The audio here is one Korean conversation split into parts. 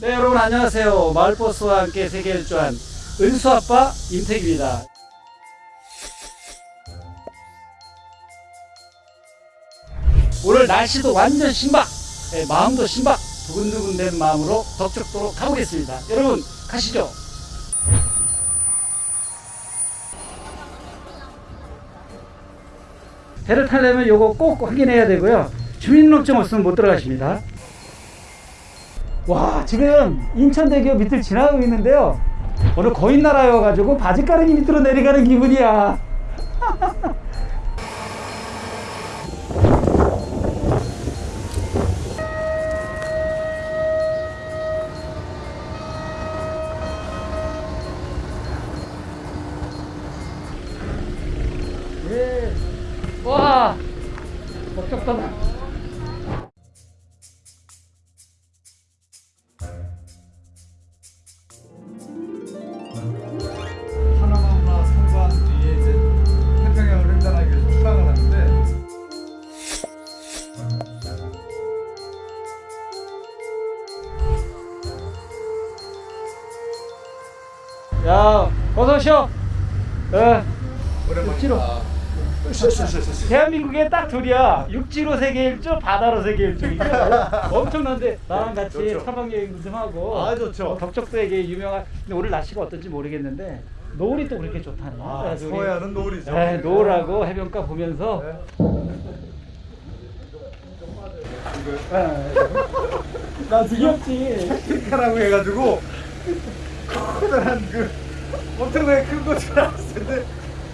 네 여러분 안녕하세요. 마을버스와 함께 세계 일주한 은수아빠 임택입니다. 오늘 날씨도 완전 신박 네, 마음도 신박 두근두근 된 마음으로 덕적도로 가보겠습니다. 여러분 가시죠. 배를 타려면 요거 꼭 확인해야 되고요. 주민등록증 없으면 못 들어가십니다 와 지금 인천대교 밑을 지나가고 있는데요. 오늘 거인 나라에 와가지고 바지가랑이 밑으로 내려가는 기분이야 오쇼 예. 오랜만에 육지로. 아, 대한민국에 딱 둘이야. 육지로 세계 일주, 바다로 세계 일주. 엄청난데 나랑 같이 좋죠. 사박 여행도 좀 하고. 아, 좋죠. 어, 덕적도에게 유명한. 근데 오늘 날씨가 어떤지 모르겠는데 노을이 또 그렇게 좋다네. 아, 서해안은 노을이죠. 네, 노을하고 해변가 보면서. 네. 나 귀엽지. 카라고 해가지고 커다란 그 엄청나게 큰 거 줄 알았을 텐데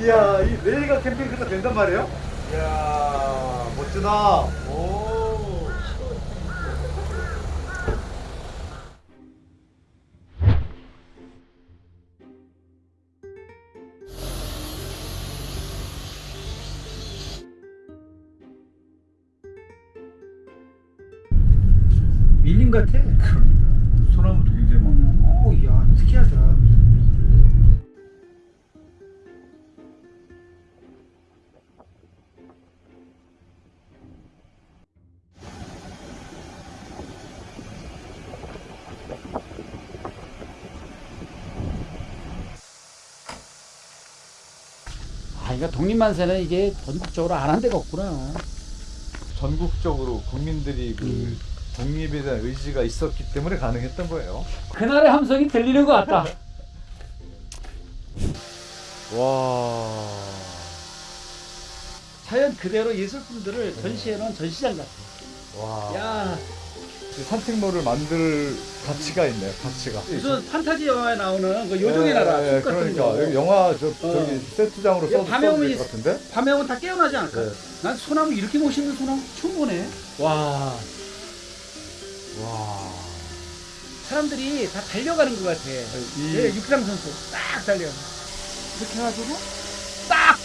이야 이 내일가 캠핑카가 된단 말이에요? 이야 멋지다 오 밀림 같아. 소나무도 굉장히 많고 오, 야, 특이하다. 독립만세는 이게 전국적으로 안 한 데가 없구나. 전국적으로 국민들이 그 독립에 대한 의지가 있었기 때문에 가능했던 거예요 그날의 함성이 들리는 것 같다. 와 자연 그대로 예술품들을 전시해 놓은 전시장 같아. 와. 야, 이 산책로를 만들 가치가 있네요 가치가 무슨 판타지 영화에 나오는 그 요정의 나라 예, 예, 숲 같은 그러니까 거. 여기 영화 저, 저기 세트장으로 이거 써도 밤에 써도 오면 될것 같은데 밤에 오면 다 깨어나지 않을까? 네. 난 소나무 이렇게 멋있는 소나무 처음 보네. 와, 와 사람들이 다 달려가는 것 같아. 이- 예, 육상 선수 딱 달려. 이렇게 해가지고 딱.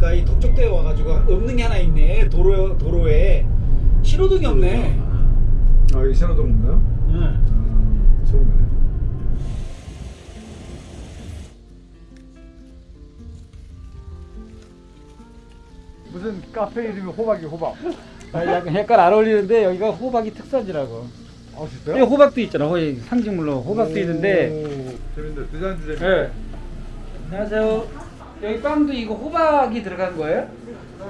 보니까 이 덕적도에 와가지고 없는 게 하나 있네. 도로 도로에 신호등이 없네. 아 여기 신호등인가요? 응. 아 좋네 무슨 카페 이름이 호박이 호박 아, 약간, 약간 안 어울리는데 여기가 호박이 특산지라고. 아 여기 진짜요? 호박도 있잖아. 거기 상징물로 호박도 있는데. 오, 재밌네 디자인 주제 네. 안녕하세요. 여기 빵도 이거 호박이 들어간 거예요?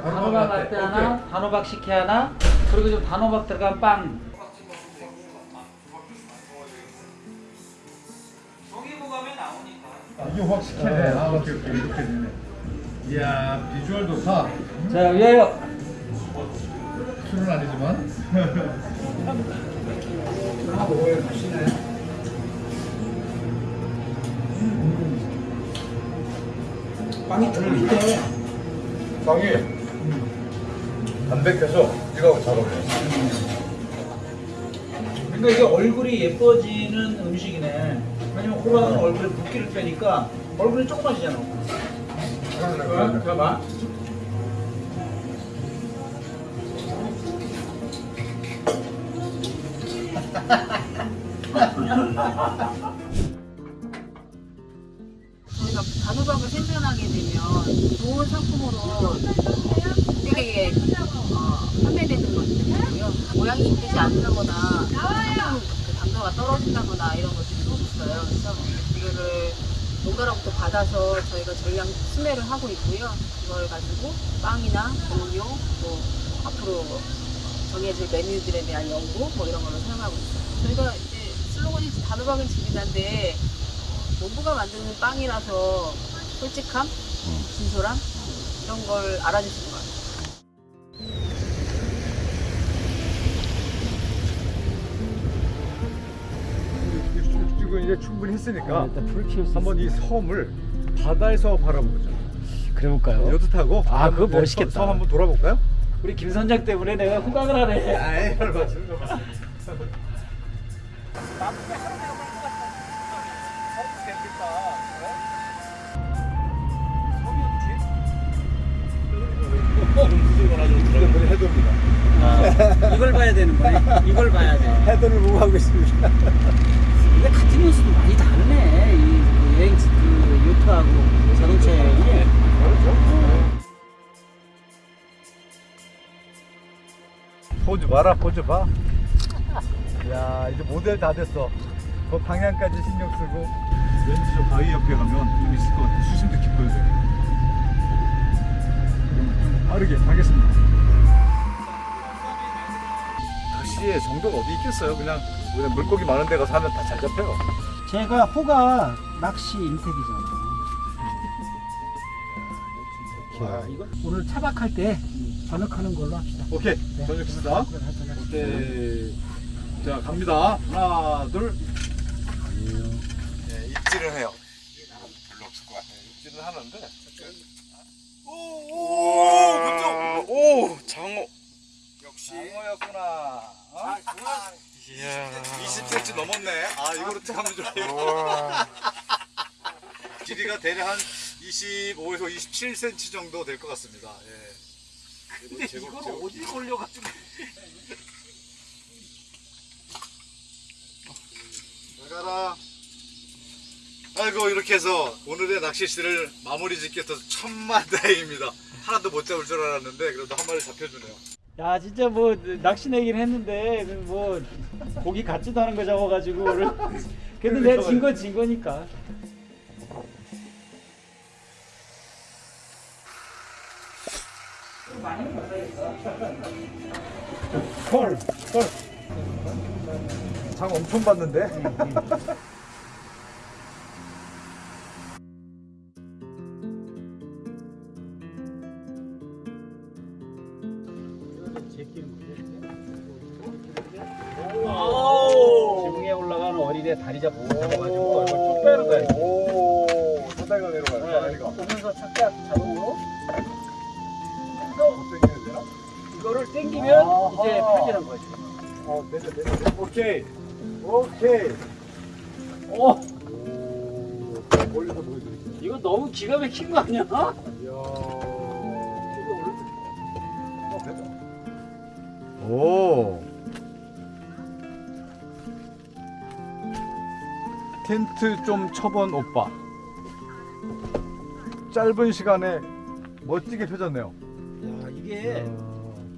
단호박 라떼 하나, 단호박 식혜 하나, 그리고 좀 단호박 들어간 빵. 이게 호박 식혜네 아 오케이 오케이. 이렇게 되네. 이야 비주얼 좋다. 자, 위하여. 술은 아니지만 빵이 들리네. 빵이 담백해서 이거하고 잘 어울려요 그러니까 이게 얼굴이 예뻐지는 음식이네. 왜냐면 호박은 얼굴에 붓기를 빼니까 얼굴이 조그마지잖아. 봐봐. 저희가 단호박을 생산하게 되면 좋은 상품으로 되게 어, 판매되는 것들이고요. 모양이 이쁘지 않다거나 상품 그 당도가 떨어진다거나 이런 것들이 좀 있어요. 그래서 이거를 농가로부터 받아서 저희가 전량 수매를 하고 있고요. 그걸 가지고 빵이나 음료, 또 앞으로 정해질 메뉴들에 대한 연구 뭐 이런 걸로 사용하고 있어요. 저희가 이제 슬로건이 단호박은 집이다인데 농부가 만드는 빵이라서 솔직함, 진솔함 이런 걸 알아주시는 것 같아요. 지금 이제 충분히 했으니까 일단 불 피울 수 한번 이 섬을 바다에서 바라보자. 그래볼까요? 여드 타고 아, 그거 멋있겠다. 섬 한번 돌아볼까요? 우리 김 선장 때문에 내가 호강을 하네. 아이, 맞추는 거 봐. 해도입니다. 아, 이걸 봐야 되는 거네. 이걸 봐야 돼. 해도를 보고 하고 있습니다. 근데 같은 연수도 많이 다르네. 이그 여행 그 요트하고 자동차 여행이. 포즈 봐라, 포즈 봐. 야, 이제 모델 다 됐어. 그 방향까지 신경 쓰고. 왠지 저 바위 옆에 가면 좀 있을 것 같아. 수심도 깊어야 돼. 좀 빠르게 가겠습니다. 낚시의 정도가 어디 있겠어요? 그냥, 그냥 물고기 많은 데 가서 하면 다 잘 잡혀요. 제가 호가 낚시 임택이잖아. 와, 이거 오늘 차박할 때 번역하는 걸로 합시다. 오케이, 네. 저녁했습니다. 오케이. 자, 갑니다. 하나, 둘. 네, 입질을 해요. 별로 없을 것 같아요. 입질을 하는데. 오, 오, 그쪽. 오, 장어. 역시. 장어였구나. 어? 이야. 20cm 넘었네. 아, 이거로 하면 좋아요. 길이가 대략 한 25에서 27cm 정도 될 것 같습니다. 예. 근데 이걸 어디 올려가지고. 잘 가라. 아이고 이렇게 해서 오늘의 낚시시를 마무리 짓게 돼서 천만다행입니다. 하나도 못 잡을 줄 알았는데 그래도 한 마리 잡혀주네요. 야 진짜 뭐 낚시 내긴 했는데 그뭐 고기 같지도 않은 거 잡아가지고 근데 내가 진 건 진 거니까 헐, 헐. 장 엄청 봤는데. 지붕에 올라가는 어린애 다리 잡고 잡아가지고 이걸 쭉 빼는 거야. 오, 사다리가 내려가요. 네, 사다리가. 오면서 착각 자동으로 되나? 이거를 당기면 아하. 이제 팔리는 거지 어, 내려, 내려. 오케이. 오케이. 오 오, 멀리서 보여드릴게요. 이거 너무 기가 막힌 거 아니야? 오. 텐트 좀 쳐본 오빠. 짧은 시간에 멋지게 펴졌네요. 야 이게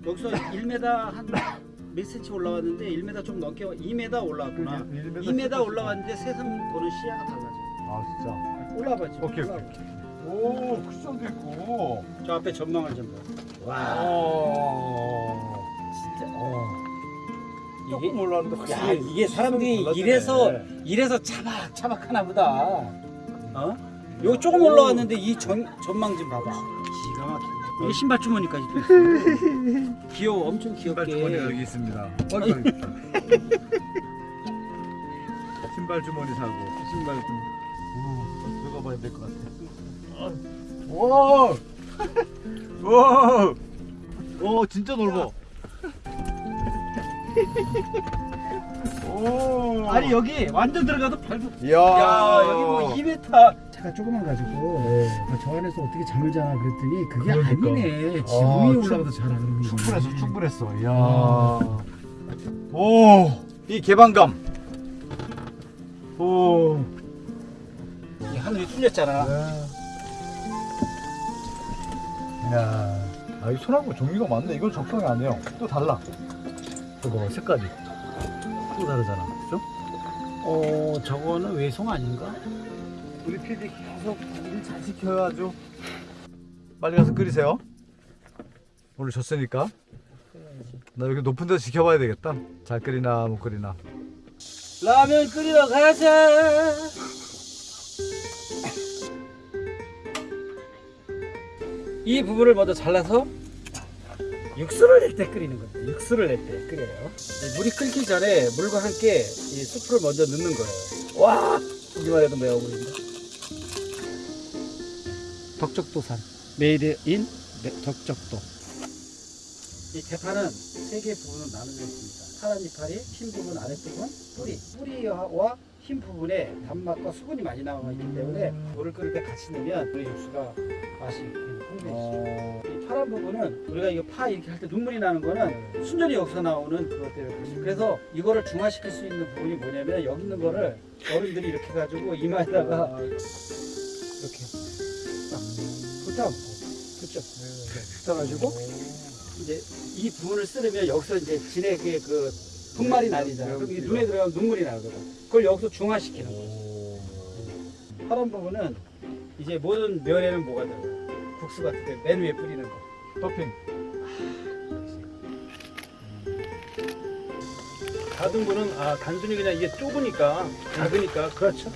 여기서 1m 한몇 센치 올라왔는데 1m 좀 넘게 2m 올라왔구나. 그게 1m 2m 씩 올라왔는데 세상 보는 시야가 달라져. 아 진짜. 올라봐 지금. 오케이, 올라와. 오케이. 오 쿠션도 있고. 저 앞에 전망을 좀 봐. 와. 와. 어. 조금 올라왔는데 야 이게 사람들이. 이래서 이래서 차박 차박 하나 보다. 어? 요 조금 올라왔는데 이 전, 전망 좀 봐봐. 기가 막힌다. 이게 신발 주머니까지 또 있어. 귀여워, 엄청 신발 주머니가 귀엽게. 여기 있습니다. 어이구, 어이구. 신발 주머니 사고. 신발 좀. 오, 들어가 봐야 될 것 같아. 오, 오, 오, 진짜 넓어. 오, 아니 여기 완전 들어가도 밟고. 이야, 야 여기 뭐 2m. 차가 조그만 가지고 아, 저 안에서 어떻게 잠을 자나 그랬더니 그게 그러니까. 아니네. 아, 지붕 위에 충- 올라가도 그러는 거네. 충분했어, 충분했어. 이야, 오, 이 개방감. 오, 한 하늘이 뚫렸잖아. 네. 이야, 아, 이 소나무 종류가 많네. 이건 적성이 아니에요. 또 달라. 저거 색깔이 또 다르잖아, 그죠? 어, 저거는 외송 아닌가? 우리 PD 계속 일 잘 시켜야죠. 빨리 가서 끓이세요. 오늘 졌으니까. 나 여기 높은 데서 지켜봐야 되겠다. 잘 끓이나 못 끓이나. 라면 끓이러 가자. 이 부분을 먼저 잘라서 육수를 낼 때 끓이는 겁니다. 육수를 낼 때 끓여요. 이 물이 끓기 전에 물과 함께 이 수프를 먼저 넣는 거예요. 와, 보기만 해도 매워 보인다. 덕적도산 made in 덕적도. 이 대파는 세 개 부분으로 나누져 있습니다. 파란 이파리, 흰 부분, 아래 부분, 뿌리. 뿌리와 흰 부분에 단맛과 수분이 많이 나와 있기 때문에 물을 끓일 때 같이 넣으면 우리 육수가 맛이 풍부해지죠. 어, 이 파란 부분은 우리가 이거 파 이렇게 할 때 눈물이 나는 거는 순전히 여기서 나오는 그것 때문에 그래서 이거를 중화시킬 수 있는 부분이 뭐냐면 여기 있는 거를 어른들이 이렇게 해가지고 이마에다가 이렇게 딱 붙어 그렇죠 붙어가지고 이제 이 부분을 쓰려면 여기서 이제 진액의 그 분말이 나뉘잖아 그럼 이 눈에 들어가면 눈물이 나거든. 그걸 여기서 중화시키는 거야 파란 부분은 이제 모든 면에는 뭐가 들어가? 국수 같은 데 맨 위에 뿌리는 거. 토핑. 다른 거는 아 단순히 그냥 이게 좁으니까 작으니까. 그렇죠.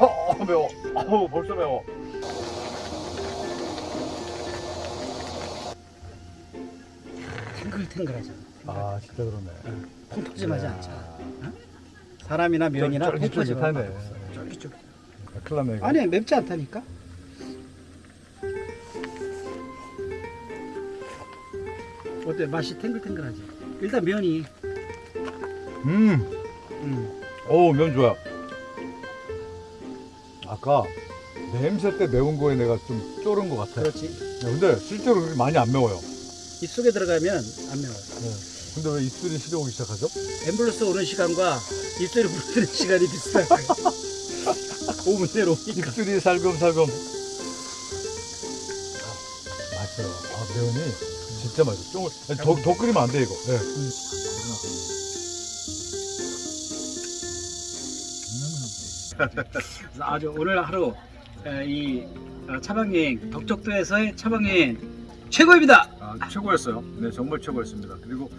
어, 매워. 어우, 벌써 매워. 탱글탱글하잖아 아, 진짜 그러네. 콩톡짐하지 않잖아 어? 사람이나 면이나 쫄깃쫄깃하네. 콩톡짐하고 쫄깃쫄깃 아, 큰일 났네. 아니 맵지 않다니까 어때 맛이 탱글탱글하지 일단 면이 음, 음. 어우, 면 좋아. 아까 냄새 때 매운 거에 내가 좀 쫄은 것 같아. 그렇지 야, 근데 실제로 그렇게 많이 안 매워요. 입속에 들어가면 안 매워요 근데 왜 입술이 시려오기 시작하죠? 앰뷸런스 오는 시간과 입술이 부르는 시간이 비슷해요 5분 내로 오니까 입술이 살금살금. 아, 맛있어요. 아, 매운이 진짜 맛있어. 좀, 아니, 더, 더 끓이면 안 돼, 이거. 예. 그래서 아주 오늘 하루 에, 이 어, 차방여행 덕적도에서의 차방여행 최고입니다 아, 최고였어요. 네, 정말 최고였습니다. 그리고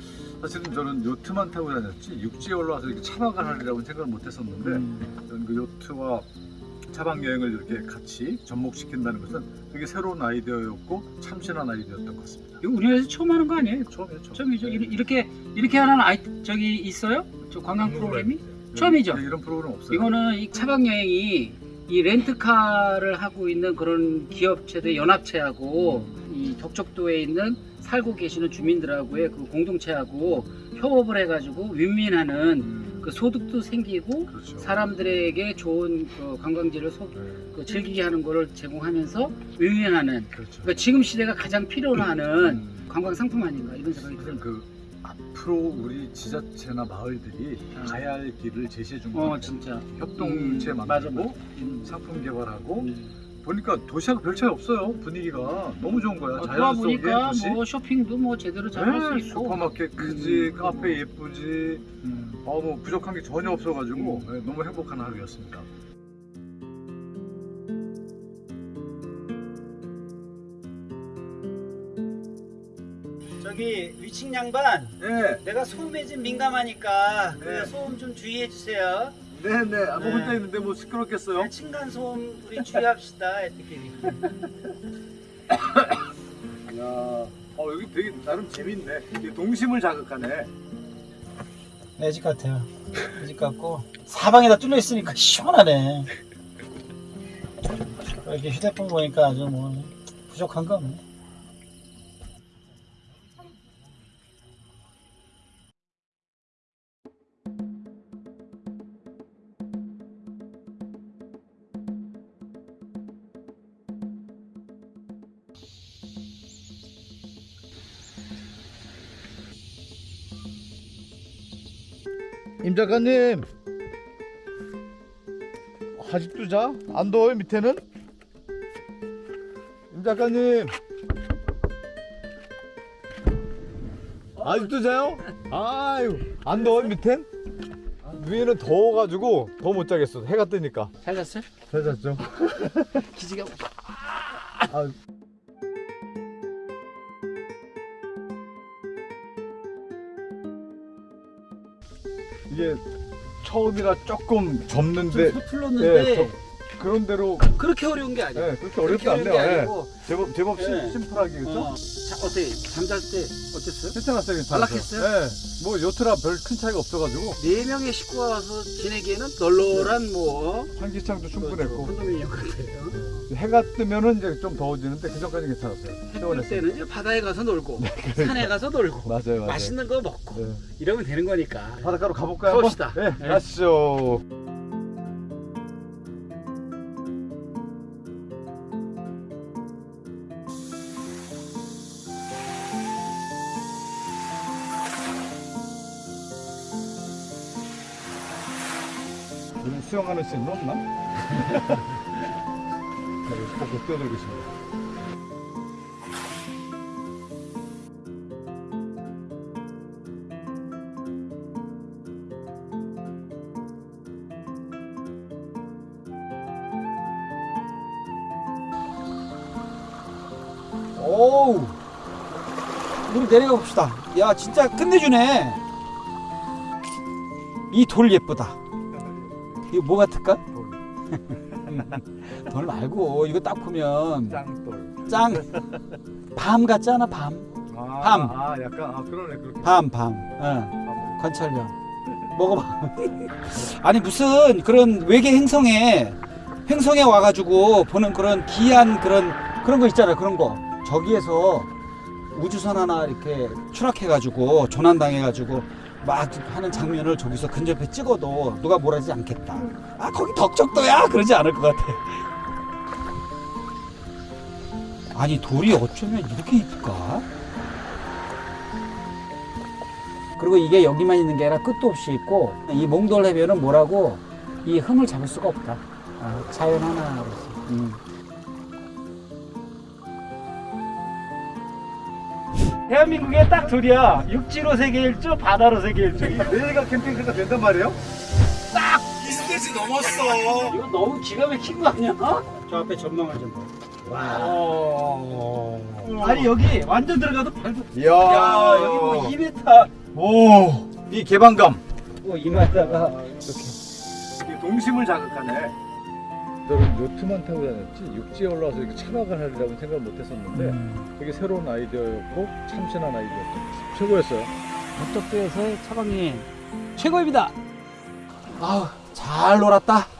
사실은 저는 요트만 타고 다녔지 육지에 올라와서 이렇게 차박을 하리라고 생각을 못 했었는데 저는 그 요트와 차박 여행을 이렇게 같이 접목시킨다는 것은 되게 새로운 아이디어였고 참신한 아이디어였던 것 같습니다. 이거 우리나라에서 처음 하는 거 아니에요? 처음이에요, 처음. 처음이죠 이리- 이렇게 이렇게 하는 아이 저기 있어요? 저 관광 프로그램이? 처음이죠? 네, 이런 프로그램 없어요. 이거는 이 차박 여행이 이 렌트카를 하고 있는 그런 기업체들 연합체하고 이 덕적도에 있는 살고 계시는 주민들하고의 그 공동체하고 협업을 해가지고 윈윈하는 음, 그 소득도 생기고 그렇죠. 사람들에게 좋은 그 관광지를 소- 네, 그 즐기게 하는 거를 제공하면서 윈윈하는 그렇죠. 그러니까 지금 시대가 가장 필요로 하는 음, 관광 상품 아닌가 이런 생각이 들어요. 그 앞으로 우리 지자체나 마을들이 가야 할 길을 제시해 준 아. 어 거예요. 진짜 협동체 음, 만들고. 음. 상품 개발하고 음. 보니까 도시하고 별 차이 없어요 분위기가 너무 좋은 거야 어, 자연 속의 도시 뭐 쇼핑도 뭐 제대로 잘 할 수 네, 있고 슈퍼마켓 크지 음. 카페 예쁘지 음. 어, 뭐 부족한 게 전혀 없어가지고 음. 네, 너무 행복한 하루였습니다 저기 위층 양반 네, 내가 소음에 좀 민감하니까 네. 그 소음 좀 주의해 주세요. 네네 아, 뭐 네. 혼자 있는데 뭐 시끄럽겠어요 네, 층간 소음 우리 주의합시다. 애들끼리. 야, 어, 여기 되게 나름 재밌네 이게 동심을 자극하네 내집 같아요. 내집 같고 사방에다 뚫려 있으니까 시원하네. 이렇게 휴대폰 보니까 아주 뭐 부족한 거 없네. 임 작가님 아직도 자? 안 더워요 밑에는? 임 작가님 아직도 자요? 아유 안 더워요 밑엔? 위에는 더워가지고 더 못 자겠어 해가 뜨니까 잘 잤어요? 잘 잤죠? 기지개 아, 이게 처음이라 조금 접는데 좀 서툴렀는데 예, 저- 그런 대로 그렇게 어려운 게 아니야. 예, 그렇게 어렵지 않네요. 예. 제법 제법 심- 예. 심플하게 그렇죠? 어, 자, 어때 잠잘 때 어땠어요? 괜찮았어요, 괜찮았어요. 안락했어요? 예, 뭐 요트라 별 큰 차이가 없어가지고 네 명의 식구가 와서 지내기에는 널널한 뭐 환기창도 충분했고 콘도미니엄 같아요. 해가 뜨면은 이제 좀 더워지는데 그 전까지 괜찮았어요. 해뜰. 때는 이제 바다에 가서 놀고 산에 가서 놀고 맞아요, 맞아요. 맛있는 거 먹고 네. 이러면 되는 거니까. 바닷가로 가볼까요? 가봅시다. 네, 네. 가시죠. 수영하는 씬 없나? 네, 꼭 뛰어들고 있습니다. 오우. 우리 내려가 봅시다. 야, 진짜 끝내주네. 이 돌 예쁘다. 이거 뭐 같을까? 돌 말고 이거 딱 보면 짱돌. 짱. 밤 같지 않아? 밤. 아, 밤. 아, 약간 아 그러네 그렇게. 밤, 밤. 어. 관찰력. 먹어봐. 아니 무슨 그런 외계 행성에 행성에 와가지고 보는 그런 기이한 그런 그런 거 있잖아요. 그런 거. 저기에서 우주선 하나 이렇게 추락해가지고 조난당해가지고 막 하는 장면을 저기서 근접해 찍어도 누가 뭐라지 않겠다. 아 거기 덕적도야 그러지 않을 것 같아. 아니 돌이 어쩌면 이렇게 이쁠까? 그리고 이게 여기만 있는 게 아니라 끝도 없이 있고 이 몽돌 해변은 뭐라고 이 흠을 잡을 수가 없다. 아, 자연 하나로서. 음. 대한민국에 딱 둘이야. 육지로 세계 일주, 바다로 세계 일주. 내일가 캠핑카가 된단 말이에요? 이거 너무 기가 막힌 거 아니야? 저 앞에 전망을 좀. 와. 아니 여기 완전 들어가도 발도. 이야. 야 여기 뭐 2m. 오. 이 개방감. 뭐 이마에다가 이게 동심을 자극하네. 저는 요트만 타고 다녔지 육지에 올라와서 이렇게 차박을 하리라고 생각을 못 했었는데 되게 새로운 아이디어였고 참신한 아이디어였고 최고였어요. 북적도에서의 차박여행 최고입니다. 아우 잘 놀았다.